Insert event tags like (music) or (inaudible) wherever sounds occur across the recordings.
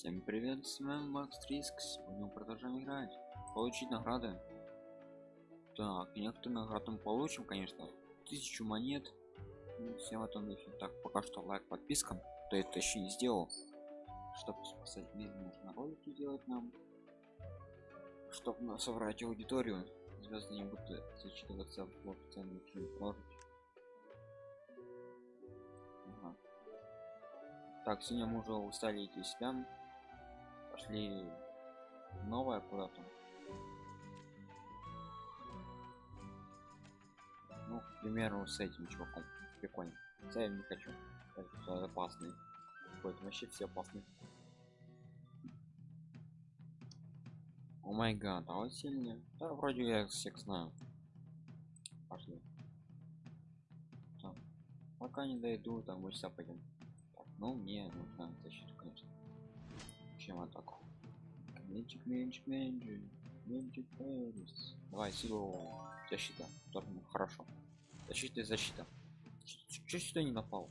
Всем привет, с вами Макс Риск. Сегодня мы продолжаем играть. Получить награды. Так, некоторые награды мы получим, конечно. Тысячу монет. Ну, всем этом духе. Так, пока что лайк, подписка. Кто это еще не сделал. Чтобы спасать мир, нужно ролики делать нам. Чтобы собрать аудиторию. Звезды не будут зачитываться в официальный фильм. Так, сегодня мы уже устали идти сюда пошли новое куда-то. Ну к примеру с этим чуваком. Прикольно. Я не хочу. Это опасный. Какой-то вообще все опасные о май гад а он сильный? Да вроде я всех знаю. Пошли. Так. пока не дойду там мы сейчас пойдем так, ну мне нужна защита конечно чем атаку менчик менчик менчик менчик давай силу защита. Торну. хорошо. Защита и защита. Что сюда не напал?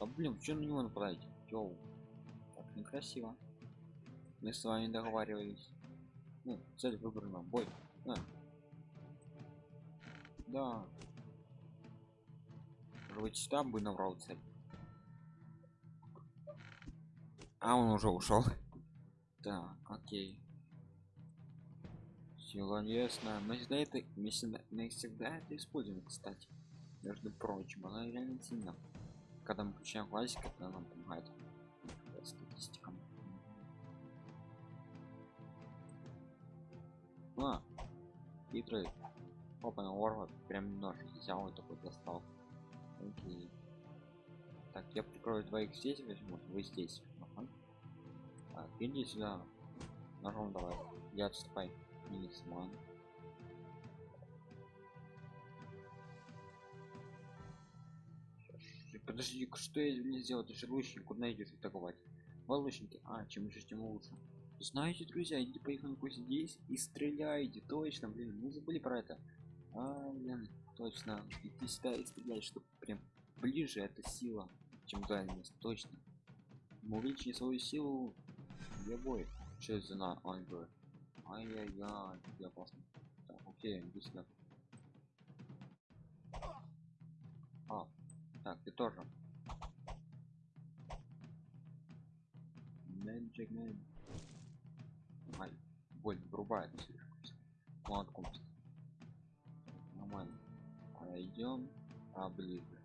Да блин что на него нападаете Йоу. так некрасиво. Мы с вами договаривались. Ну цель выбрана. Бой. Да. Да. Быть сюда бы набрал цель а он уже ушел так окей. Сила ясно. Мы всегда это мы всегда, мы всегда это используем кстати между прочим. Она реально сильна. Когда мы включаем классик это нам помогает статистикам. А хитрый. Опа ворват прям нож взял и такой достал. Окей так я прикрою двоих здесь возьму вы здесь так, иди сюда. Ножом давай. Я отступай. Минисман. Подожди, что я не сделал? Ты же лучник, куда идешь атаковать? Вы лучники? А, чем лучше, тем лучше. Знаете, друзья, идите по их здесь и стреляйте. Точно, блин, мы забыли про это. А, блин, точно. Иди сюда и стреляй, чтобы прям ближе эта сила, чем дальность. Точно. Мы свою силу где бой? Что это на ангелы? Ай-яй-яй, я опасно. Так, окей, сюда. А, так, ты тоже. Magic Man. Ай, боль врубает. Молотком. Нормально. А идем поближе.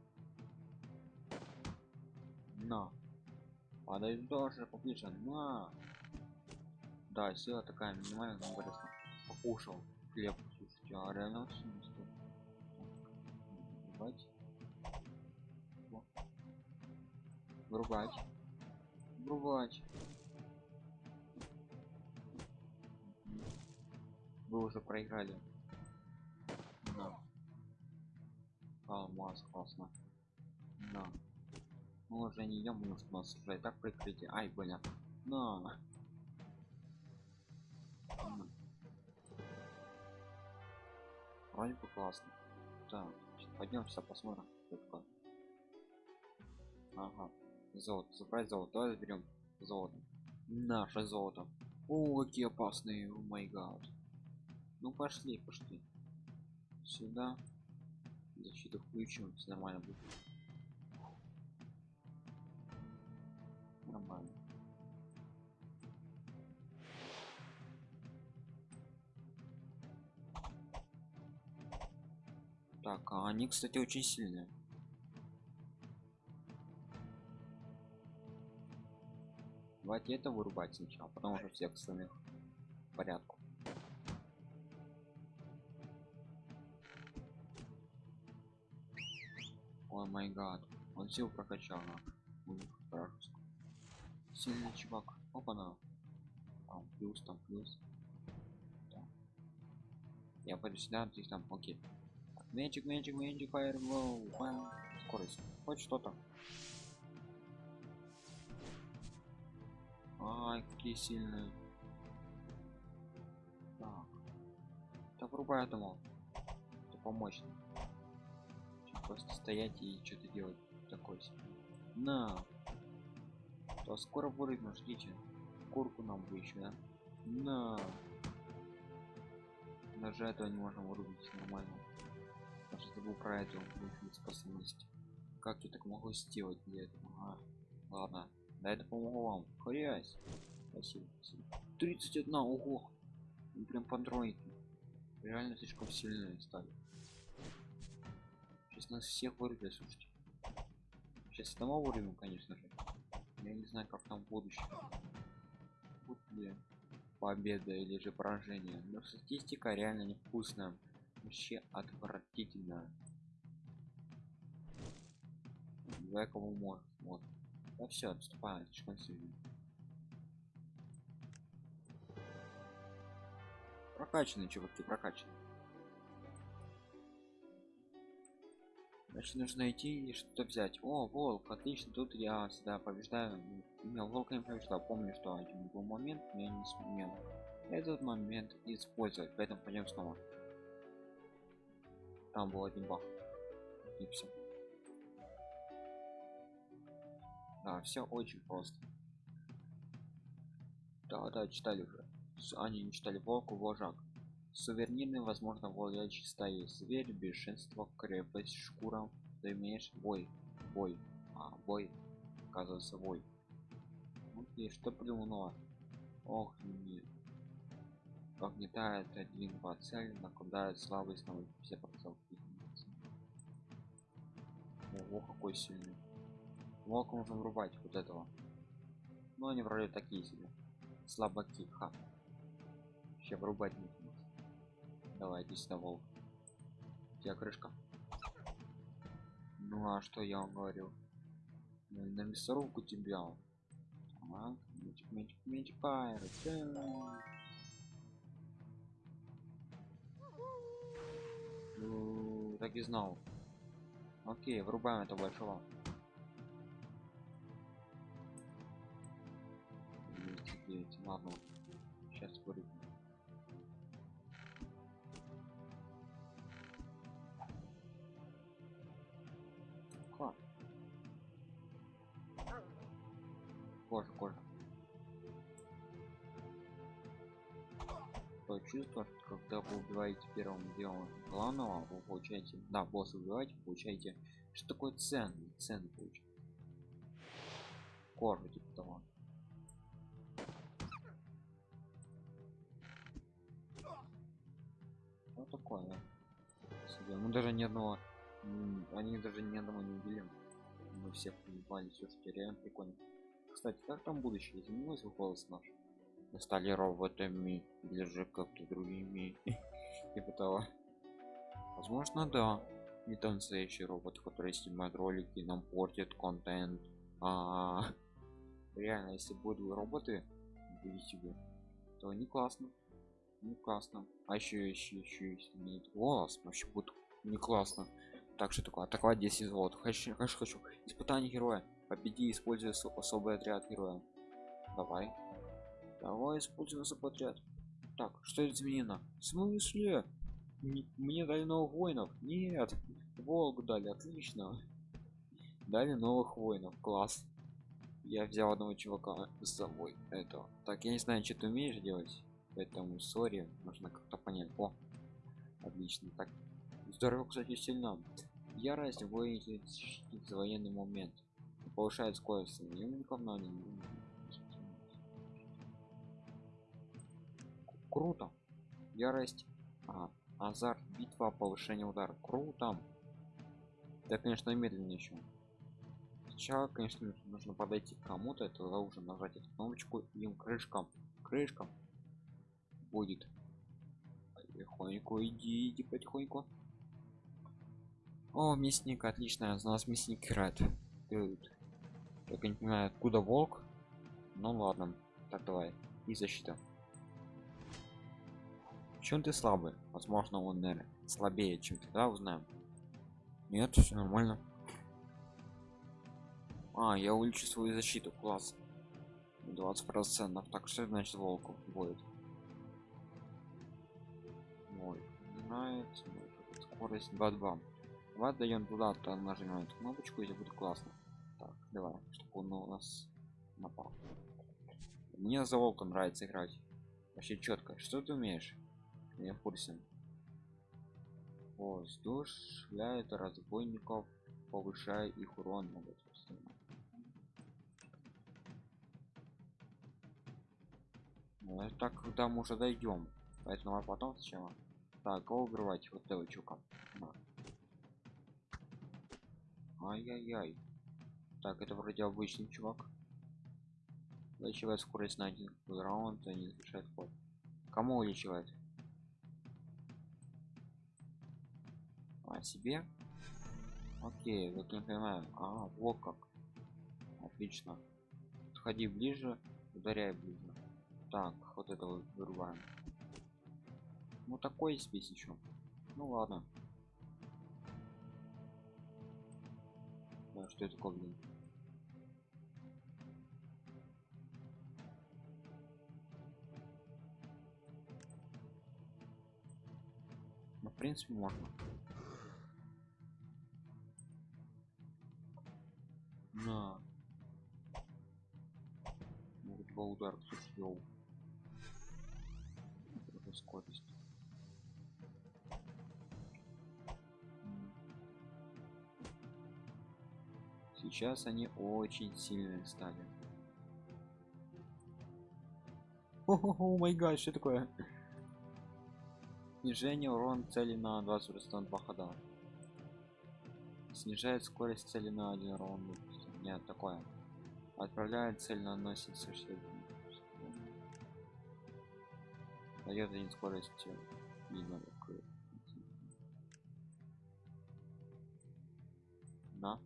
На. Падает тоже поближе. На. Да, сила такая минимальная, но выросла. Покушал хлеб. Слушайте, а реально очень не стоит. Врубать. Врубать. Вы уже проиграли. Да. Алмаз, классно. Да. Потому что у нас уже и так прикрытие. Ай, блин. На. Вроде бы классно. Так, пойдем сейчас посмотрим. Ага. Золото. Забрать золото. Давай заберем золото. Наше золото. О, какие опасные. О май гад. Ну пошли, пошли. Сюда. Защиту включим. Все нормально будет. Нормально. Так, а они, кстати, очень сильные. Давайте это вырубать сначала, потом уже всех остальных порядку. О май гад, он сил прокачал на Сильный чувак. Опа на. Там плюс, там плюс. Да. Я пойду сюда, здесь там, окей. Magic, Magic, Magic, Fireball, Бам. Скорость. Хоть что-то. Ай, какие сильные. Так. Да врубай этому. Это помощь. Просто стоять и что-то делать. Такой себе. На. То скоро вырыгну, ждите. шкурку нам бы еще, да? На. Даже этого не можем вырубить нормально. Даже забыл про эту способность. Как я так могу сделать для этого? А, ладно. Да это помогу вам. Хрясь. Спасибо, спасибо. 31, ого. Ну, прям по тройке. Реально слишком сильные стали. Сейчас нас всех вырубят, слушайте. Сейчас дома вырубим, конечно же. Я не знаю, как там будущее. Будет ли победа или же поражение. Но статистика реально невкусная. Вообще отвратительно. Кому может. Вот. Да все, отступаем, слишком сильно. Прокачанные чуваки, прокачанные. Значит, нужно идти и что-то взять. О, волк, отлично, тут я всегда побеждаю. Не, волка не побеждал, помню, что один был момент, но я не сумел этот момент использовать, поэтому пойдем снова. Там был один баг. И все. Да, все очень просто. Да, да, читали уже. Они не читали волку, вожак. Суверенный, возможно, владеющий стаи зверь, бешенство, крепость, шкура. Ты имеешь бой, бой, а бой, оказывается бой. Окей, что придумала? Ох, нет. Погнетает один по цель, накладает слабость на все процессы. Ого, какой сильный. Волк можно врубать вот этого. Но они вроде такие себе. Слабаки, ха. Вообще врубать не Давай, иди сюда, волк. Тебя крышка. Ну а что я вам говорил? Ну, на мясорубку тебя. Так, мечик, мечик, мечик, пайр. Ну, так и знал. Окей, врубаем это большого. Ладно, сейчас вырубим. Когда вы убиваете первым делом главного вы получаете да босс убиваете получаете что такое ценный ценный получаете? Кожу типа того. Вот такое себе. Мы даже ни одного они даже ни одного не убили. Мы всех поебали все что реально прикольно. Кстати, как там будущее изменилось в голос наш? Стали роботами или же как-то другими (laughs) типа того. Возможно, да. Не танцующий робот, который снимает ролики, нам портит контент. А, (laughs) реально, если будут роботы то не классно. Не классно. А еще еще еще нет голос, вообще будет не классно. Так что такое атаковать 10 золот. Хочу, хочу, хочу. Испытание героя. Победи, используя особый отряд героя. Давай. Давай используем отряд. Так, что изменено? В смысле? Мне, дали новых воинов? Нет. Волк дали, отлично. Дали новых воинов, класс. Я взял одного чувака с собой. Это. Так, я не знаю, что ты умеешь делать. Поэтому сори, нужно как-то понять. О, отлично. Так, здорово, кстати, сильно. Ярость воин за военный момент повышает скорость союзников но они круто ярость а, азарт битва повышение удара круто да конечно медленно еще сначала конечно нужно подойти к кому-то это уже нажать эту кнопочку им крышкам крышкам будет потихоньку иди иди потихоньку о мясник отлично у нас мясник играет только не понимаю, откуда волк. Ну ладно. Так, давай. И защита. Чем ты слабый? Возможно, он, наверное, слабее, чем ты, да, узнаем. Нет, все нормально. А, я увеличу свою защиту, класс. 20 процентов. Так, что значит волку будет? Ой, нравится. Скорость 2-2. Давай даем туда, то нажимаем эту кнопочку и будет классно. Так, давай, чтобы он у нас напал. мне за волка нравится играть вообще четко что ты умеешь я в курсе. Воздушляет разбойников повышая их урон могут ну, так когда мы уже дойдем поэтому а потом сначала так кого убивать вот этого чука ай-яй-яй. Так это вроде обычный чувак. Увеличивает скорость на один раунд и не завершает ход. Кому увеличивает а себе. Окей вот не понимаю. А вот как. Отлично. Подходи ближе ударяй ближе. Так вот это вот вырубаем. Ну такой спесь еще. Ну ладно. Да, что это такое блин? Ну, в принципе можно на ну, два удара слушай скорость. Сейчас они очень сильные стали. О май гад что такое? Снижение урон цели на 20 два хода. Снижает скорость цели на один раунд нет такое. Отправляет цель наносит существенно. Дает один скорость видно на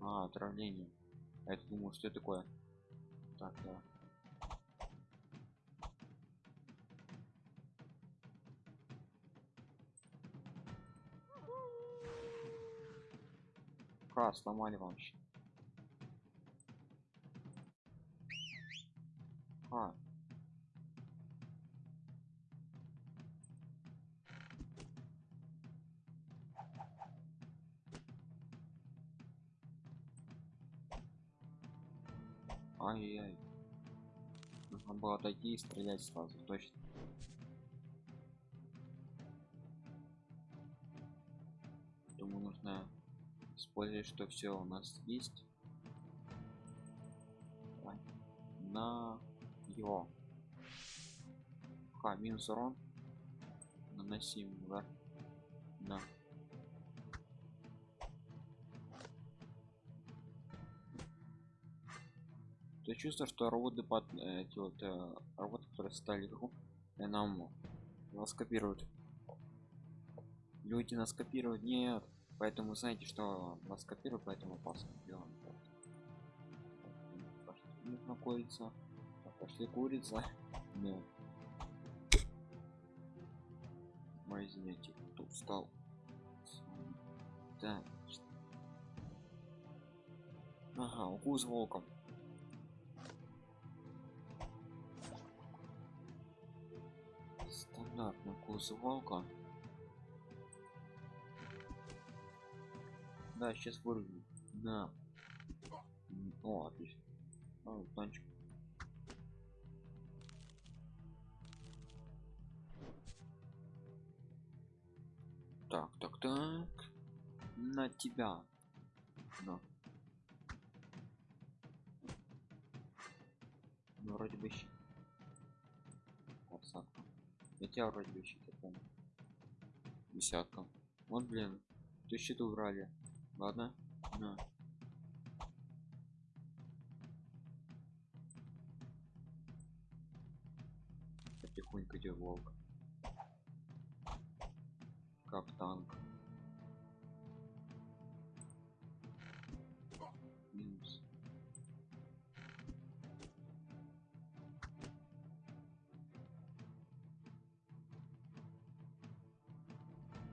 а отравление. А это думаю что такое. Так да Ха, сломали вам. А. Ай-яй. Нужно было отойти и стрелять сразу, точно. Использовать, что все у нас есть. На его. Ха, минус урон. Наносим удар. На. Ты чувствуешь, что роботы под эти вот э, роботы, которые стали игру, и нам нас копируют. Люди нас копируют, нет. Поэтому знаете, что нас копируют, поэтому опасно делаем. Пошли находится. Пошли курица. (laughs) Мой извините, кто устал. Так. Ага, укус волком. Стандартный укус волка. Да, сейчас вырву. Да. О, отлично. О, танчик. Так, так, так. На тебя. На. Ну, вроде бы щит. Подсадка. Я тебя вроде бы щит, я помню. Десятка. Вот, блин. Ты щит убрали. Ладно. На. Потихоньку идет волк. Как танк. Минус.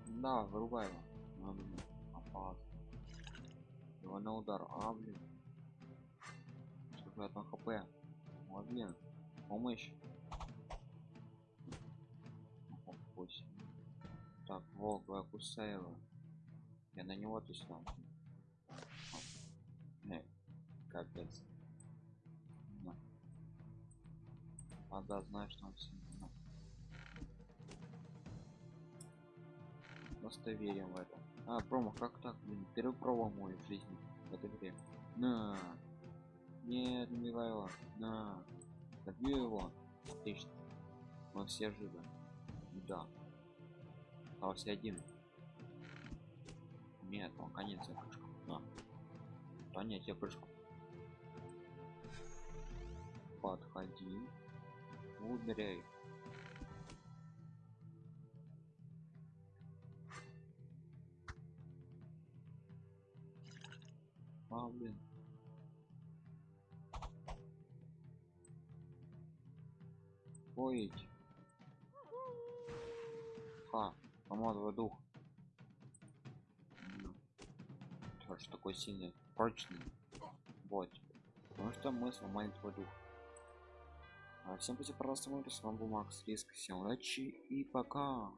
Да, вырубай его. Надо опасно ну, Два на удар. А, блин. Сколько у там хп? О, блин. Помощь. 8. Так, волк, я кусаю его. Я на него тусну. Эй, капец. На. А да, знаешь, что он сильно. Просто верим в это. А, промо, как так, блин? Первый промо мой в жизни в этой игре. На. Нет, не его. На. Добью его. Отлично. Мы все живы. Да. Остался один. Нет, он конец я прыжку. На. Да нет, я прыжку. Подходи. Ударяй. Ой. Ха, помог дух. Ж такой сильный, прочный. Вот. Потому что мы сломали твой дух. А всем спасибо, пожалуйста, мы с вами был Макс Риск. Всем удачи и пока.